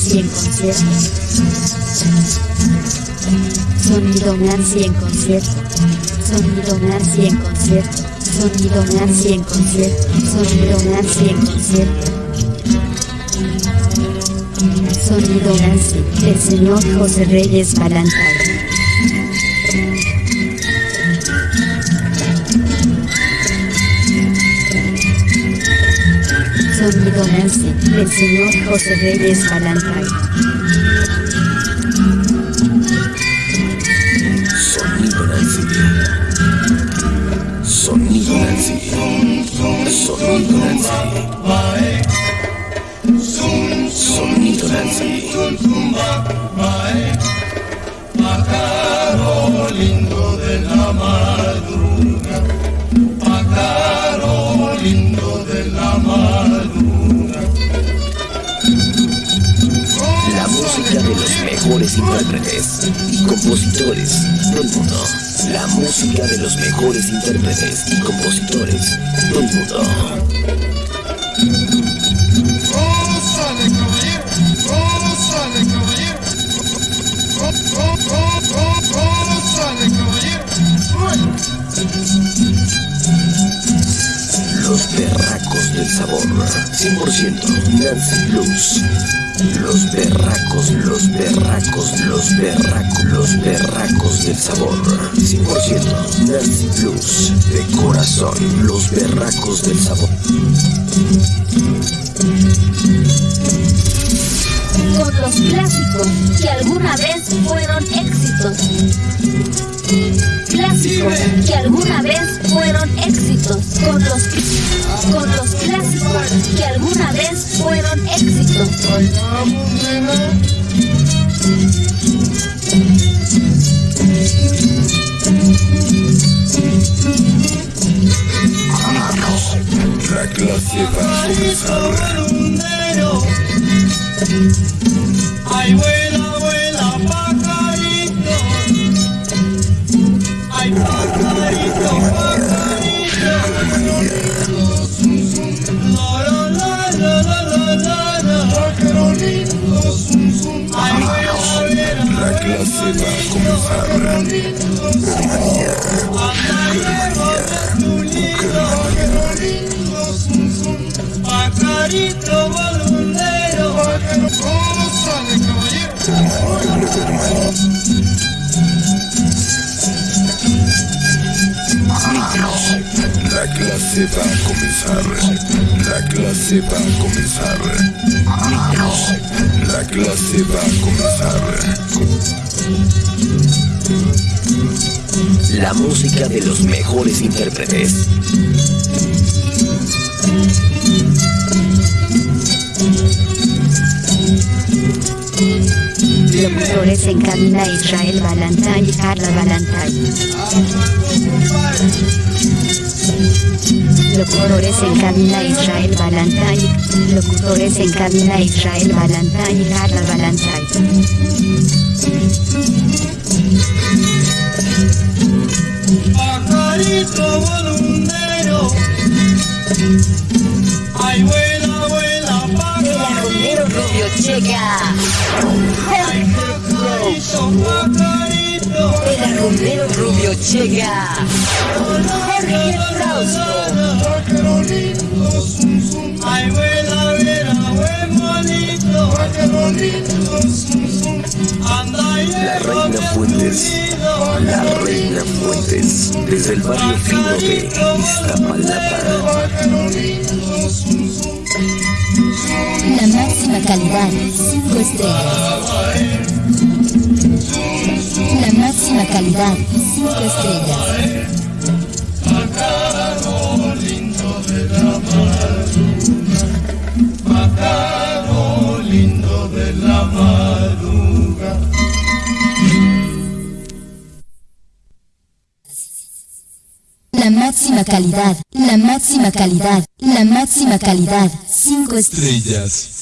Nancy concierto. Sonido Nancy en concierto. Sonido Nancy en concierto. Sonido Nancy en concierto. Sonido Nancy en concierto. Sonido Nancy, el señor José Reyes Balantay. Sonido Nancy, el señor José Reyes Balantay. Sonido Nancy. Sonido Nancy. Sonido Nancy. Intérpretes y compositores del mundo. La música de los mejores intérpretes y compositores del mundo. Gózale, caballero, gózale, caballero. Gó- gó- gó- gó- Gózale, caballero. Los berracos del sabor. 100% Nancy Blues. Los berracos, los berracos, los berracos, los berracos del sabor. 100% Nancy Blues. De corazón, los berracos del sabor. Con los clásicos que alguna vez fueron éxitos. Clásicos que alguna vez fueron éxitos. Con los, con los clásicos que alguna vez fueron éxitos. La clase va a comenzar. Clase va a comenzar. pájaro lindo, zum. Anda, llévame tu lindo, pájaro lindo, zum, zum. La clase va a comenzar. La clase va a comenzar. La clase va a comenzar. La música de los mejores intérpretes. Locutores en cabina Israel Balantay y Carla Balantay. Locutores en cabina Israel Balantay. Locutores en cabina Israel Balantay y Carla Balantay. Pajarito balondero, ay, vuela, vuela, pajarito, Rubio llega. pajarito, pajarito. El rubio llega. Jorge zum. Ay, vuela, buen bonito. Anda y La reina Fuentes. La reina Fuentes. Desde el barrio fino de Iztapalapa. La máxima calidad, 5 estrellas. Máxima calidad, 5 estrellas. De la madruga. La máxima calidad, la máxima calidad, la máxima calidad, 5 estrellas. estrellas.